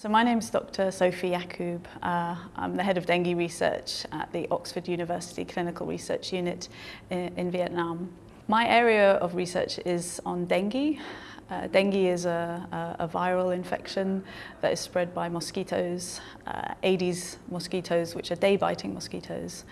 So my name is Dr. Sophie Yacoub. Uh, I'm the head of dengue research at the Oxford University Clinical Research Unit in, in Vietnam. My area of research is on dengue. Uh, dengue is a, a, a, viral infection that is spread by mosquitoes, uh, Aedes mosquitoes, which are day-biting mosquitoes.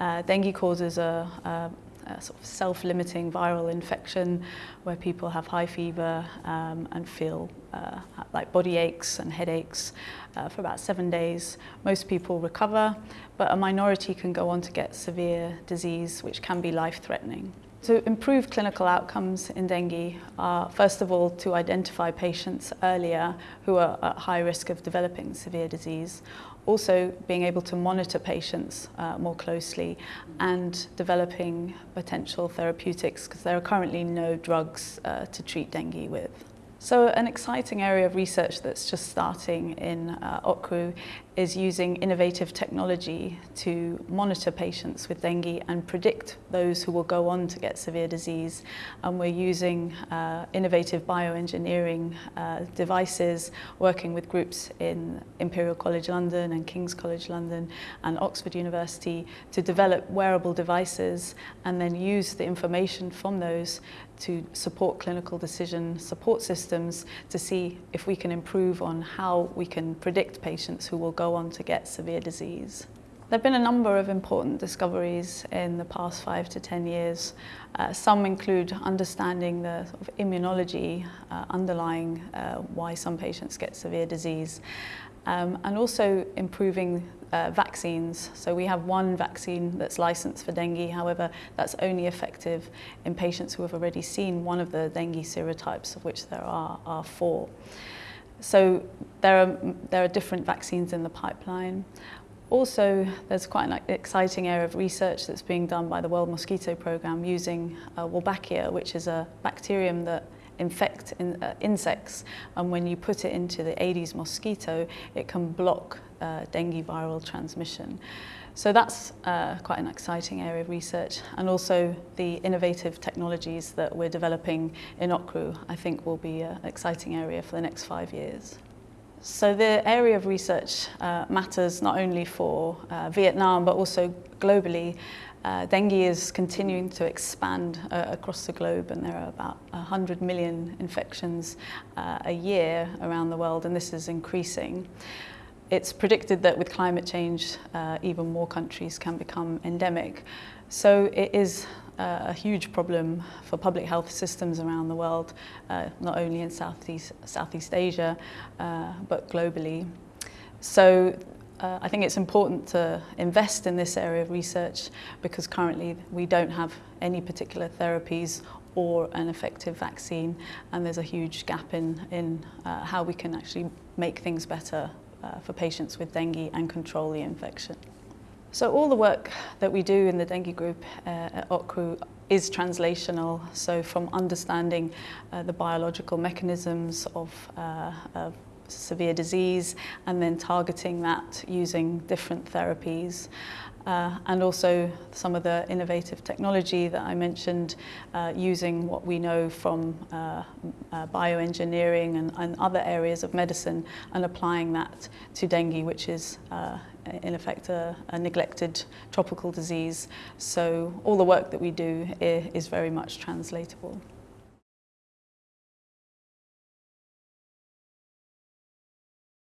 Uh, dengue causes a, a a sort of self-limiting viral infection where people have high fever um, and feel uh, like body aches and headaches uh, for about seven days. Most people recover, but a minority can go on to get severe disease, which can be life-threatening. To improve clinical outcomes in dengue are, first of all, to identify patients earlier who are at high risk of developing severe disease. Also, being able to monitor patients uh, more closely and developing potential therapeutics because there are currently no drugs uh, to treat dengue with. So an exciting area of research that's just starting in uh, OUCRU is using innovative technology to monitor patients with dengue and predict those who will go on to get severe disease. And we're using uh, innovative bioengineering uh, devices, working with groups in Imperial College London and King's College London and Oxford University to develop wearable devices and then use the information from those to support clinical decision support systems to see if we can improve on how we can predict patients who will go on to get severe disease. There have been a number of important discoveries in the past five to 10 years. Uh, some include understanding the sort of immunology uh, underlying uh, why some patients get severe disease um, and also improving uh, vaccines. So we have one vaccine that's licensed for dengue, however, that's only effective in patients who have already seen one of the dengue serotypes, of which there are, are four. So there are, there are different vaccines in the pipeline. Also, there's quite an exciting area of research that's being done by the World Mosquito Programme using uh, Wolbachia, which is a bacterium that infect in, uh, insects and when you put it into the Aedes mosquito it can block uh, dengue viral transmission. So that's uh, quite an exciting area of research and also the innovative technologies that we're developing in OUCRU I think will be an exciting area for the next five years. So the area of research uh, matters not only for uh, Vietnam but also globally. Uh, dengue is continuing to expand uh, across the globe and there are about 100 million infections uh, a year around the world and this is increasing. It's predicted that with climate change, uh, even more countries can become endemic. So it is uh, a huge problem for public health systems around the world, uh, not only in Southeast, Southeast Asia, but globally. So uh, I think it's important to invest in this area of research because currently we don't have any particular therapies or an effective vaccine and there's a huge gap in, in uh, how we can actually make things better uh, for patients with dengue and control the infection. So all the work that we do in the dengue group uh, at OUCRU is translational, so from understanding uh, the biological mechanisms of, uh, of severe disease and then targeting that using different therapies. Uh, and also some of the innovative technology that I mentioned uh, using what we know from uh, uh, bioengineering and, and other areas of medicine and applying that to dengue, which is uh, in effect a, a neglected tropical disease. So all the work that we do is very much translatable.